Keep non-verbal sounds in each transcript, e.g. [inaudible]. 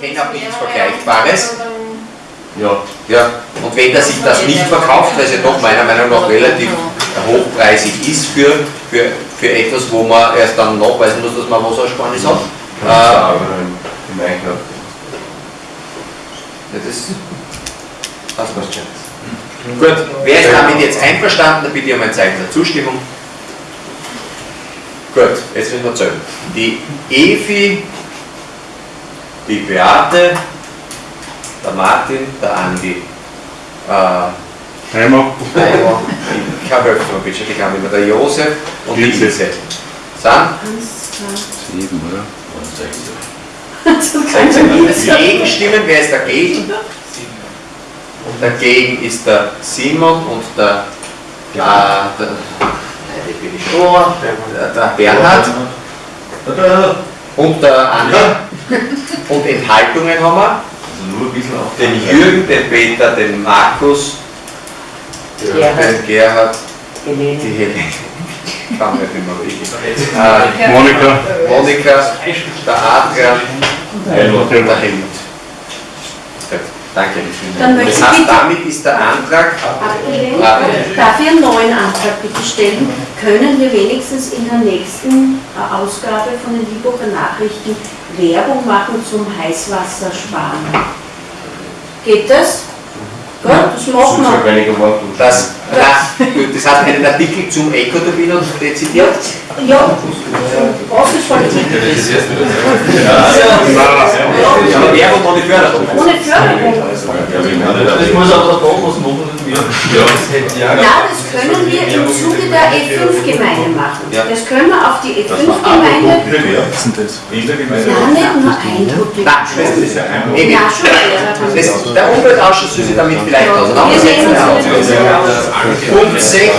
nichts Vergleichbares. Ja. Ja, und wenn er sich das nicht verkauft, weil es ja doch meiner Meinung nach relativ hochpreisig ist für, für, für etwas, wo man erst dann nachweisen muss, dass man Wassersparnis hat. Äh, Ja, im Einkaufen. ja, das passt was schon. Gut, wer ist damit jetzt einverstanden? Dann bitte ich um ein Zeichen der Zustimmung. Gut, jetzt müssen wir zählen. Die Evi, die Beate, der Martin, der Andi, äh, Heimer, Eimer, ich helfen mir bitte, die kann immer der Josef und die Ilse. Sind? sieben, oder? Gegenstimmen, wer ist dagegen? Dagegen ist der Simon und der, äh, der, nein, die bin ich schon, der, der Bernhard und der Andi. [laughs] Und Enthaltungen haben wir. Also nur ein bisschen auf Den Jürgen, den Peter, den Markus, den Gerhard, die Helene. Kann mir nicht mehr. Äh, Monika, Monika, der Adrian und der Helmut. Danke. Das heißt, bitte- damit ist der Antrag Abgelehnt. Darf ich einen neuen Antrag bitte stellen? Können wir wenigstens in der nächsten äh, Ausgabe von den Lieburger Nachrichten Werbung machen zum Heißwassersparen? Geht das? Gut, das machen wir. Das, gut, das heißt einen Artikel zum Ecoturbin und dezidiert. Ja, Wasserpolitik Aber Werbung ohne Förderung. ohne Förderung. Das muss aber der Thomas machen, wir. Ja, das hätte ja. Ja, das können wir im Zuge der E5-Gemeinde machen. Ja. Das können wir auf die E5-Gemeinde. Wer ist denn das? Ja, nicht nur Eindruck. Nein, das ist ja der Umweltausschuss sich damit vielleicht auseinandersetzen. Punkt 16,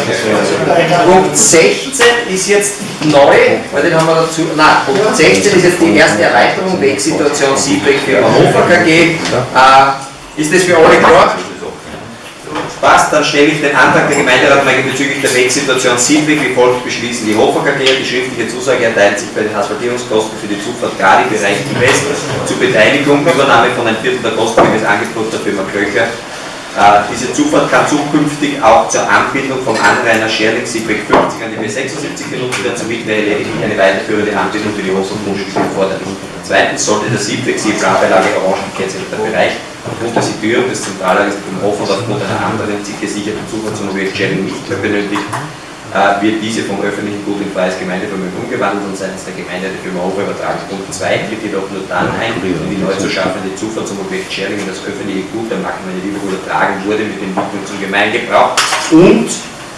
Punkt 16 ist jetzt neu, weil den haben wir dazu. Nein, Punkt 16 ist jetzt die erste Erweiterung, Wegsituation Siebreck für Hannover KG. Äh, ist das für alle klar? Passt, dann stelle ich den Antrag der Gemeinderatgemeinde bezüglich der Wegsituation Siebreck wie folgt beschließen. Die Hofer KG, die schriftliche Zusage erteilt sich bei den Asphaltierungskosten für die Zufahrt Gradi Bereich West zur Beteiligung, Übernahme von ein Viertel der Kosten gemäß Angebot der Firma Köcher. Äh, diese Zufahrt kann zukünftig auch zur Anbindung vom Anrainer Scherling Siebreck 50 an die B76 genutzt werden, somit wäre lediglich eine weiterführende Anbindung für die Hofer Grundstücke erforderlich. Zweitens sollte der Siebreck sie Planbeilage orange gekennzeichneter Bereich aufgrund der Situierung des Zentrallagers im Hof und aufgrund einer anderen gesicherten Zufahrt zum Objekt Scherling nicht mehr benötigt, äh, wird diese vom öffentlichen Gut in freies Gemeindevermögen umgewandelt und seitens der Gemeinde der Firma Hofer übertragen. Punkt 2 tritt jedoch nur dann ein, wenn die neu zu schaffende Zufahrt zum Objekt Sharing in das öffentliche Gut der Marktgemeinde Liverpool übertragen wurde mit Entwicklung zum Gemeingebrauch und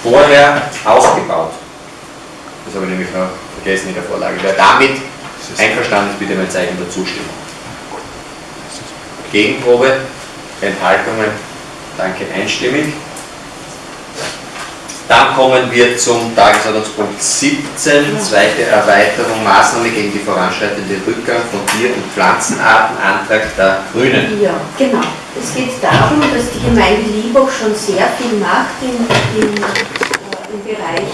vorher ausgebaut. Das habe ich nämlich noch vergessen in der Vorlage. Wer damit einverstanden ist, bitte mein Zeichen der Zustimmung. Gegenprobe, Enthaltungen, danke einstimmig. Dann kommen wir zum Tagesordnungspunkt 17, zweite Erweiterung, Maßnahme gegen die voranschreitende Rückgang von Tier- und Pflanzenarten, Antrag der Grünen. Ja, genau. Es geht darum, dass die Gemeinde Liebach schon sehr viel macht im, im, äh, im Bereich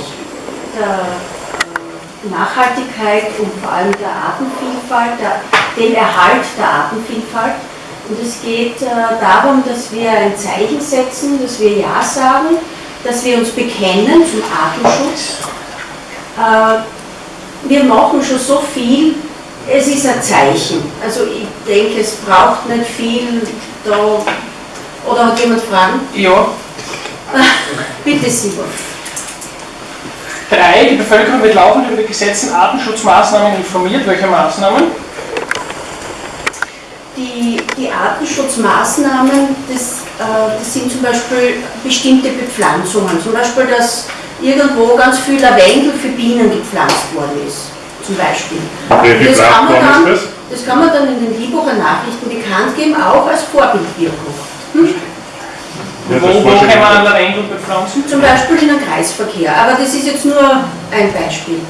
der äh, Nachhaltigkeit und vor allem der Artenvielfalt, der, dem Erhalt der Artenvielfalt. Und es geht äh, darum, dass wir ein Zeichen setzen, dass wir Ja sagen, dass wir uns bekennen zum Artenschutz. Äh, wir machen schon so viel, es ist ein Zeichen. Also ich denke, es braucht nicht viel da. Oder hat jemand Fragen? Ja, [laughs] Bitte Simon. drei, die Bevölkerung wird laufend über die gesetzten Artenschutzmaßnahmen informiert. Welche Maßnahmen? Die, Artenschutzmaßnahmen, das, äh, das sind zum Beispiel bestimmte Bepflanzungen. Zum Beispiel, dass irgendwo ganz viel Lavendel für Bienen gepflanzt worden ist. Zum Beispiel. welche Das kann man dann- das? Das kann man dann in den Liebucher Nachrichten bekannt geben, auch als Vorbildwirkung. Hm? Ja, wo kann man. Lavendel bepflanzen? Zum Beispiel in einem Kreisverkehr. Aber das ist jetzt nur ein Beispiel.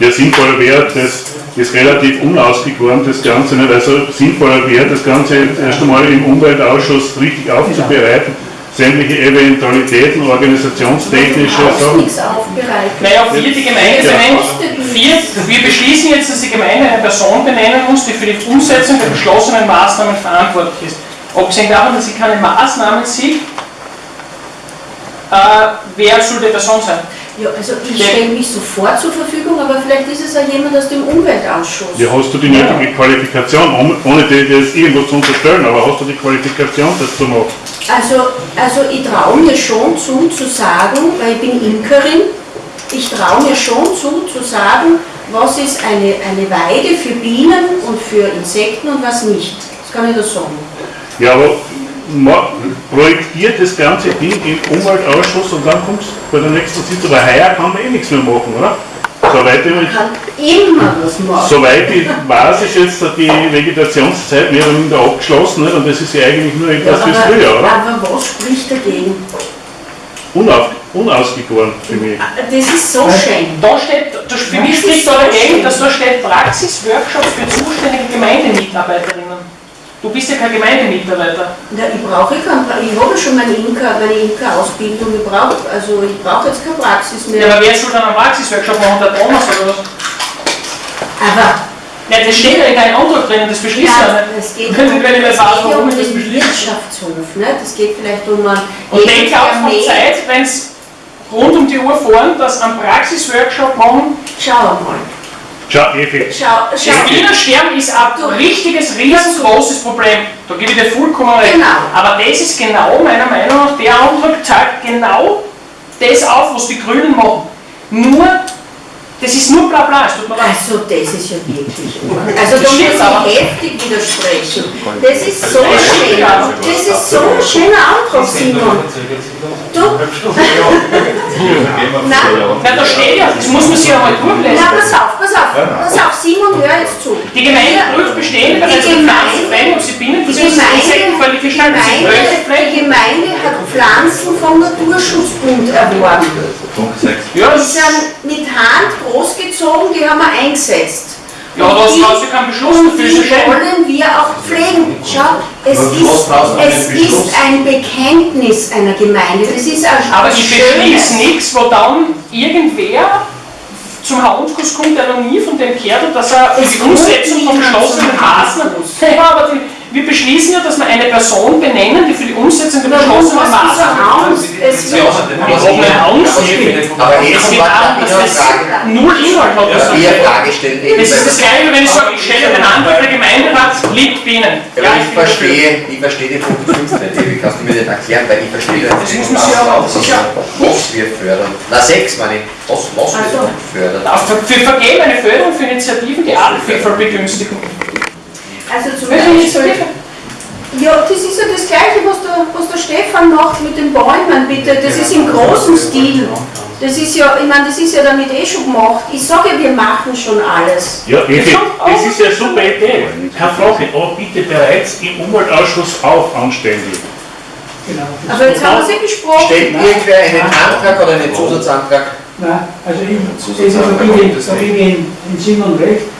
Ja, sinnvoller wäre, das ist relativ unausgegoren, das Ganze nicht. Also sinnvoller wäre, das Ganze erst einmal im Umweltausschuss richtig aufzubereiten, sämtliche Eventualitäten, organisationstechnische Sachen. Naja, vier, die Gemeinde Ja. benennt. Vier, wir beschließen jetzt, dass die Gemeinde eine Person benennen muss, die für die Umsetzung der beschlossenen Maßnahmen verantwortlich ist. Abgesehen davon, dass sie keine Maßnahmen sieht, äh, wer soll die Person sein? Ja, also ich stelle mich sofort zur Verfügung, aber vielleicht ist es auch jemand aus dem Umweltausschuss. Ja, hast du die nötige Qualifikation, ohne- dir jetzt irgendwas zu unterstellen, aber hast du die Qualifikation, das zu machen? Also, also ich traue mir schon zu, zu sagen, weil ich bin Imkerin, ich traue mir schon zu, zu sagen, was ist eine, eine Weide für Bienen und für Insekten und was nicht. Das kann ich da sagen. Ja, aber projektiert das ganze Ding im Umweltausschuss und dann kommst du bei der nächsten Sitzung, weil heuer kann man eh nichts mehr machen, oder? Soweit ich, Man kann immer was machen. soweit ich weiß, ist jetzt die Vegetationszeit mehr oder minder abgeschlossen nicht? und das ist ja eigentlich nur Ja, etwas fürs aber, Frühjahr, oder? aber was spricht dagegen? Unauf, unausgegoren für mich. Das ist so schön. Da steht, da, für mich spricht da dagegen, dass da steht Praxisworkshop für zuständige Gemeindemitarbeiterinnen. Du bist ja kein Gemeindemitarbeiter. Ja, ich brauche kein, Pra- ich habe schon meine Imker, meine Imker-Ausbildung, ich brauche, also ich brauche jetzt keine Praxis Ja, mehr. aber wer soll dann einen Praxisworkshop machen? Der Thomas oder was? Aber Ja, das steht ja in deinem Antrag drin, das beschließt ja Ja, es geht, Wenn um, es nicht ja warum um das den beschließe. Wirtschaftshof, ne? das geht vielleicht um einen Und denke auch von Zeit, wenn es rund um die Uhr fahren, dass einen Praxisworkshop machen. Schau mal, Schau, effektiv. schau, Das schau. Bienensterben ist ein richtiges, riesengroßes Problem. Da gebe ich dir vollkommen recht. Genau. Aber das ist genau meiner Meinung nach, der Antrag zeigt genau das auf, was die Grünen machen. Nur, das ist nur bla bla, es tut mir leid. Also das ist ja wirklich. [laughs] Also da Das muss ich heftig widersprechen. Das ist so Das schön. ja. Das ist so ein schöner Antrag, Simon. Du, nein, Nein, da steht ja, das muss man sich einmal durchlesen. na pass auf, pass auf, pass auf, Simon, hör jetzt zu. Die Gemeinde prüft bestehende bereits Die mit Gemeinde- ob sie Bienen Die Gemeinde, die. Gemeinde, die? Gemeinde hat Pflanzen vom Naturschutzbund erworben. Punkt 6. Ja, Die das, sind mit Hand großgezogen, die haben wir eingesetzt. ja, da Und die- hast du keinen Beschluss dafür, Die wollen wir auch pflegen. Schau, es ist, es ist ein Bekenntnis einer Gemeinde. Das ist ein Aber ich beschließe nichts, wo dann irgendwer zum Herrn Umkuss kommt, der noch nie von dem gehört hat, dass er für die Umsetzung von Maßnahmen. Umkuss. Ja, aber die, wir beschließen ja, dass wir eine Person benennen, die für die Umsetzung der beschlossenen Maßnahmen. Es wird. Aber Es jetzt geht kommt darum, dass das Frage. null Inhalt hat. Das ist das Gleiche, wenn ich sage, ich stelle den Antrag, der Gemeinderat. Ja, Ja, ich verstehe, ich verstehe den Punkt 15 nicht, kannst du mir nicht erklären, weil ich verstehe das Das nicht. muss man sich aber auch sicher. Was wir fördern. Na, sechs meine ich. Was, was wir fördern. Wir vergeben eine Förderung für Initiativen, die Artenvielfalt begünstigen. Also zum Beispiel, ja, das ist ja das Gleiche, was der, was der Stefan macht mit den Bäumen, bitte. Das ist im großen Stil. Das ist ja, ich meine, das ist ja damit eh schon gemacht. Ich sage ja, wir machen schon alles. Ja, Ja, das ist ja eine super Idee. Keine Frage, aber bitte bereits im Umweltausschuss auf anständig. Aber jetzt haben wir sie gesprochen. Stellt irgendwer einen Antrag oder einen Zusatzantrag? Nein, also ich, das ist ich- gebe ich in in Simon recht, äh,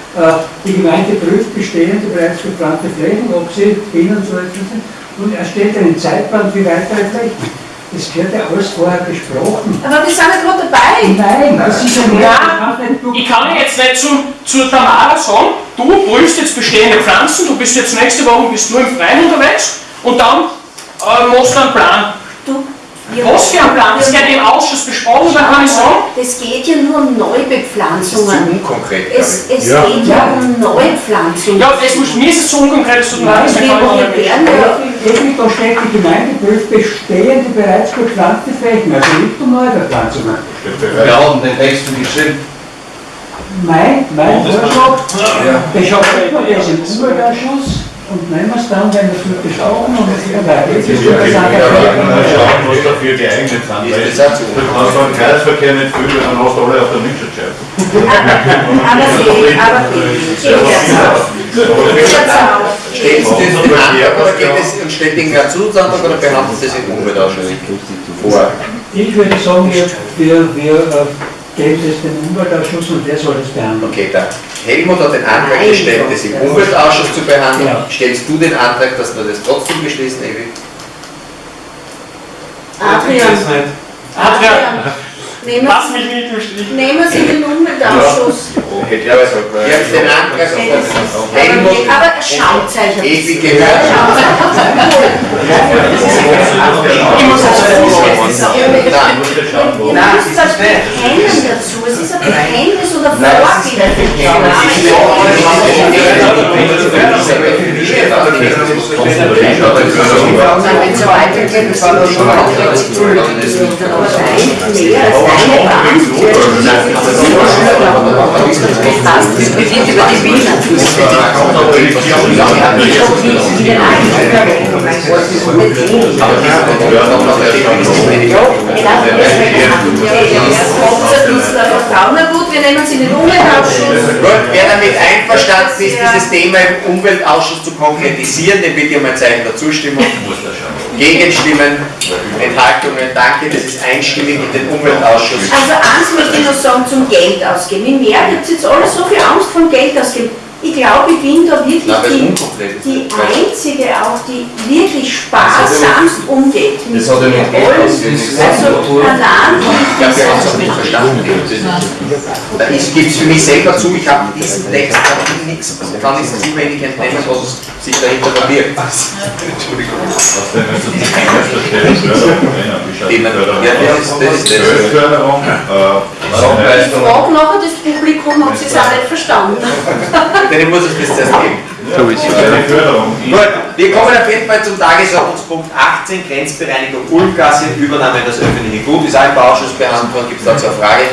die Gemeinde prüft bestehende bereits geplante Flächen, ob sie so etwas sind, und erstellt einen Zeitplan für weitere Flächen. Das gehört ja alles vorher besprochen. Aber wir sind ja gerade dabei. Nein, das ist ja nur- Ich kann jetzt nicht zu, zu Tamara sagen, du prüfst jetzt bestehende Pflanzen, du bist jetzt nächste Woche bist du im Freien unterwegs und dann äh, machst du einen Plan. Du, wir- Was für ein Plan? Das wird im Ausschuss besprochen, dann kann ich sagen, Das geht ja nur um Das ist zu unkonkret, Es, es Ja. geht ja um Neupflanzungen. ja, das muss, mir ist es zu unkonkret, es tut mir leid, kann ich wir nicht. ja da steht, die Gemeinde prüft bestehende bereits gepflanzte Flächen, also nicht um neue Bepflanzungen. Wir haben den Text geschrieben. Mein, mein Vorschlag, Ja. ich habe im Umweltausschuss und nehmen wir es dann, wenn wir es gut besprochen und es wieder weiter ist. Ja, ist das ja, einfach- ja, ja, ja. was dafür geeignet sind. Ist Weil das auch zu du kannst beim Kreisverkehr nicht viel, dann hast du alle auf der Windschutzscheibe. [laughs] Aber fehlt, aber auf. Stellt Sie das den Antrag und stellt irgendwer einen Zusatzantrag oder behandelt Sie das im Umweltausschuss vor? Ich würde sagen, wir, wir, wir äh, geben es dem Umweltausschuss und der soll es behandeln. Okay, der Helmut hat den Antrag Nein. gestellt, das im Umweltausschuss zu behandeln. Ja. Stellst du den Antrag, dass wir das trotzdem beschließen, Evi? Adrian, Adrian, nehmen lass mich nicht im Stich. nehmen Sie den Umweltausschuss. Ja, also, wir haben den Antrag von Helmut Aber Schauzeichen. Ewi gehört. Ich muss also Nein. Ihr müsst das bekennen rápido. Bekenntnis oder Wenn so weitergeht, das war schon mal Aber weit mehr als eine Bank. Das beginnt über die Wiener. gut, wir nehmen Sie in den Umweltausschuss. Gut, wer damit einverstanden ist, dieses Thema im Umweltausschuss zu konkretisieren, den bitte ich um ein Zeichen der Zustimmung. Gegenstimmen, Enthaltungen, danke, das ist einstimmig in den Umweltausschuss. Also eins möchte ich noch sagen zum Geld ausgeben. Ich merke, ihr habt jetzt alle so viel Angst vom Geld ausgeben. Ich glaube, ich bin da wirklich es die, die einzige auch, die wirklich sparsamst umgeht. Das hat ja mit Geld ausgehen nichts Also allein Ich glaube, wir haben es auch nicht verstanden. Da gibt es für mich selber zu, ich habe diesen Text ich nichts, kann ich zu wenig entnehmen, was sich dahinter verbirgt. Entschuldigung. Das ist- das ist Ich frage nachher das Publikum, ob sie es auch nicht verstanden [laughs] Denen muss ich das zuerst geben. eine Förderung. Gut, wir kommen auf jeden Fall zum Tagesordnungspunkt 18, Grenzbereinigung Ulmgasse, Übernahme in das öffentliche Gut, ist auch im Bauausschuss behandelt worden, gibt es dazu eine Frage?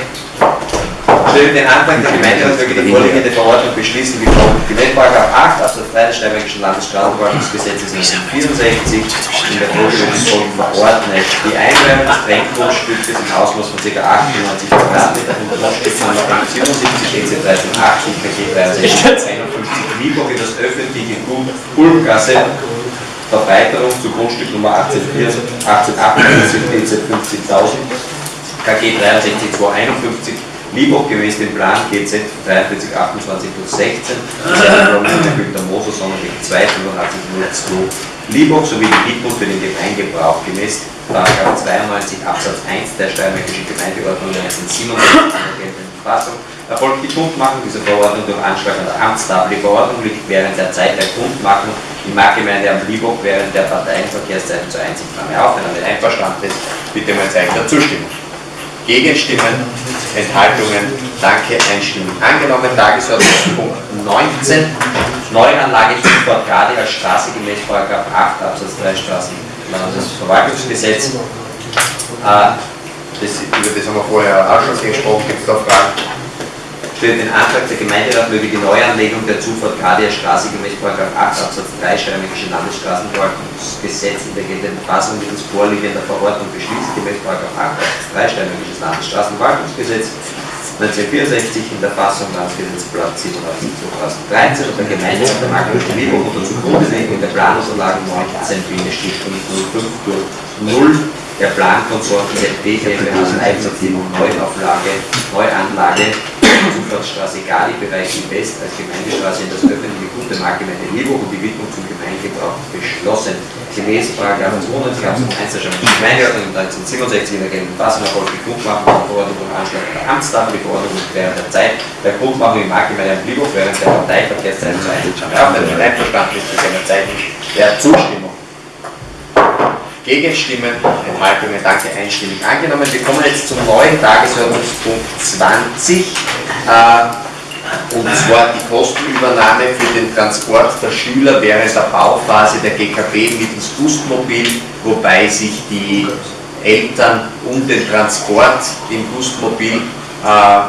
Stellen den Antrag der Gemeinderat möge die vorliegende Verordnung beschließen, wie folgt. Gemäß § 8 Absatz 3 des Steiermarkischen Landesstraßenverwaltungsgesetzes 1964 in der folgenden verordnet. Die Einweihung des Trenngrundstückes im Ausmaß von ca. 98 Quadratmeter und Grundstücknummer 77 EC 1380 KG 63 51 Lieburg in das öffentliche Gut Ulmgasse Verbreiterung zu Grundstück Nummer 1848 1848 EZ 50.000 KG 63 251 Lieburg gemäß dem Plan GZ 43 28 plus 16 der Günter Moser Sonnenweg 2 85 Lieburg sowie die Widmung für den Gemeingebrauch gemäß § 92 Absatz 1 der Steiermärkischen Gemeindeordnung 1997 der geltenden erfolgt die Kundmachung dieser Verordnung durch Anschlag an der Amtstafel. Die Verordnung liegt während der Zeit der Kundmachung im Marktgemeinde am Lieburg während der Parteienverkehrszeiten zur Einsichtnahme auf. Wenn damit einverstanden ist, bitte um ein Zeichen der Zustimmung. Gegenstimmen, Enthaltungen, danke, einstimmig angenommen. Tagesordnungspunkt 19, Neuanlage Zufahrt Grade als Straße gemäß § 8 Absatz 3 Straßenverwaltungsgesetz. Äh, das, über das haben wir vorher auch schon gesprochen, gibt es da Fragen? Stellt den Antrag der Gemeinderat möge die Neuanlegung der Zufahrt Gradia Straße gemäß § 8 Absatz 3 Steiermärkische Landesstraßenverwaltungsgesetz in der geltenden Fassung mittels vorliegender Verordnung beschließen gemäß § 8 Absatz 3 Steiermärkisches Landesstraßenverwaltungsgesetz 1964 in der Fassung Landesgesetzblatt 87 2013 und der Gemeinderat der Lieburg unter Zugrundelegung der Planunterlagen 19-05 durch 0 der Plankonsorten ZB GmbH Leipzig Neuauflage, Neuanlage Zufahrtsstraße Gali, Bereich West als Gemeindestraße in das öffentliche Gut der Marktgemeinde Lieburg und die Widmung zum Gemeindegebrauch beschlossen. Gemäß § 92 Absatz 1 der Gemeindeordnung 1967 in der geltenden Fassung die Grundmachung der Verordnung durch Anschlag der Amtstafel. Die Verordnung während der Zeit der Grundmachung im Marktgemeinde Lieburg während der Parteiverkehrszeit zu damit einverstanden ist, bitte ein Zeichen der Zustimmung. Gegenstimmen, Enthaltungen, danke, einstimmig angenommen. Wir kommen jetzt zum neuen Tagesordnungspunkt 20, äh, und zwar die Kostenübernahme für den Transport der Schüler während der Bauphase der GKB mittels Gustmobil, wobei sich die Eltern um den Transport im Gustmobil äh,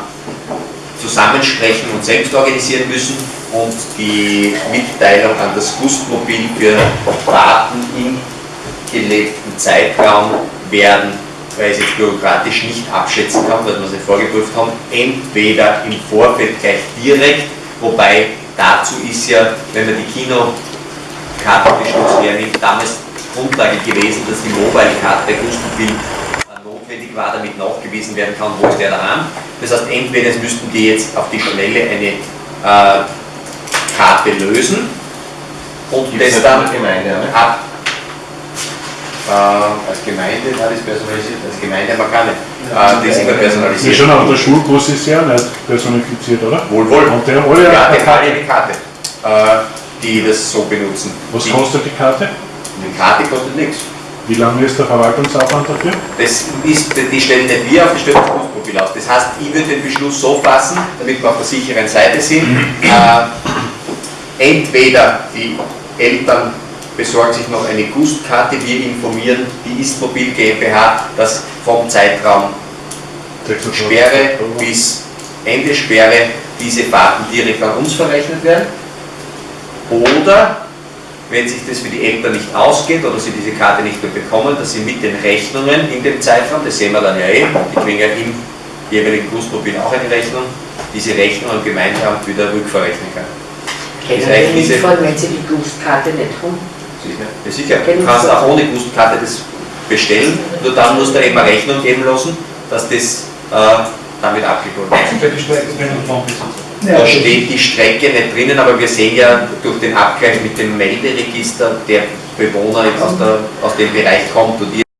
zusammensprechen und selbst organisieren müssen und die Mitteilung an das Gustmobil für Fahrten im gelebten Zeitraum werden, weil ich es jetzt bürokratisch nicht abschätzen kann, weil wir es nicht vorgeprüft haben, entweder im Vorfeld gleich direkt, wobei dazu ist ja, wenn man die Kinokartenbeschluss hernimmt, damals Grundlage gewesen, dass die Mobile-Karte Gustmobil äh, notwendig war, damit nachgewiesen werden kann, wo ist der daheim. Das heißt, entweder es müssten die jetzt auf die Schnelle eine äh, Karte lösen und Gibt's das dann in der Gemeinde, ne? ab Äh, als Gemeinde, na, das ist personalisiert, als Gemeinde haben wir keine. Äh, das ist immer Ja, personalisiert. schon, aber der Schulbus ist ja nicht personifiziert, oder? Wohl, wohl. Und der alle Ja, eine die Karte. eine Karte, äh, die das so benutzen. Was die, kostet die Karte? Die Karte kostet nichts. Wie lange ist der Verwaltungsaufwand dafür? Das ist, die stellen nicht wir auf, die stellen das Berufsprofil aus. Das heißt, ich würde den Beschluss so fassen, damit wir auf der sicheren Seite sind. Äh, entweder die Eltern besorgen sich noch eine Gustkarte, wir informieren die Istmobil GmbH, dass vom Zeitraum Sperre bis Ende Sperre diese Fahrten direkt an uns verrechnet werden. Oder wenn sich das für die Eltern nicht ausgeht oder sie diese Karte nicht mehr bekommen, dass sie mit den Rechnungen in dem Zeitraum, das sehen wir dann ja eh, die kriegen ja im jeweiligen Busmobil auch eine Rechnung, diese Rechnung am Gemeindeamt wieder rückverrechnen kann. Können Ist wir nicht fahren, wenn Sie die Gustkarte nicht haben? Sicher, ja, sicher. du kannst auch ohne Gustkarte das bestellen, nur dann musst du eben eine Rechnung geben lassen, dass das äh, damit abgeholt wird. Ja, Da steht die Strecke nicht drinnen, aber wir sehen ja durch den Abgleich mit dem Melderegister, der Bewohner aus, der, aus dem Bereich kommt und